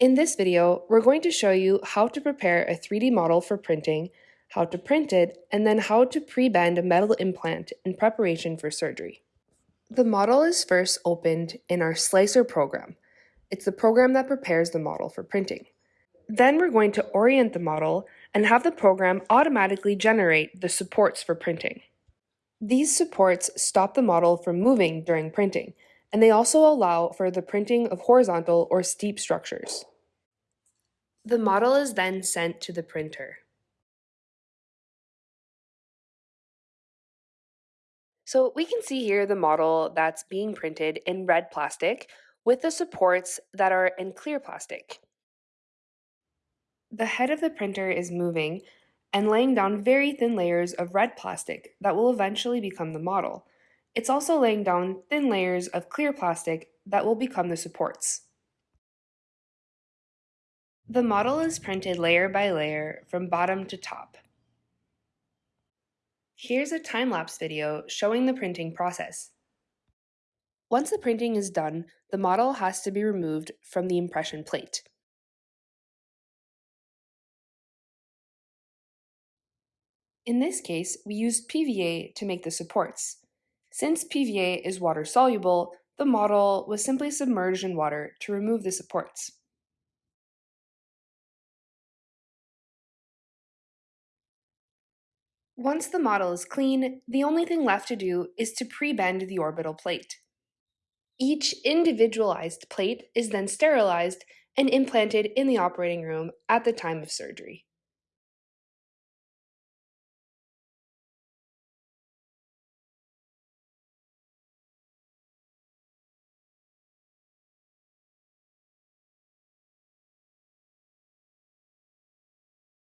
In this video, we're going to show you how to prepare a 3D model for printing, how to print it, and then how to pre-bend a metal implant in preparation for surgery. The model is first opened in our Slicer program. It's the program that prepares the model for printing. Then we're going to orient the model and have the program automatically generate the supports for printing. These supports stop the model from moving during printing, and they also allow for the printing of horizontal or steep structures. The model is then sent to the printer. So we can see here the model that's being printed in red plastic with the supports that are in clear plastic. The head of the printer is moving and laying down very thin layers of red plastic that will eventually become the model. It's also laying down thin layers of clear plastic that will become the supports. The model is printed layer by layer from bottom to top. Here's a time-lapse video showing the printing process. Once the printing is done, the model has to be removed from the impression plate. In this case, we used PVA to make the supports. Since PVA is water soluble, the model was simply submerged in water to remove the supports. Once the model is clean, the only thing left to do is to pre-bend the orbital plate. Each individualized plate is then sterilized and implanted in the operating room at the time of surgery.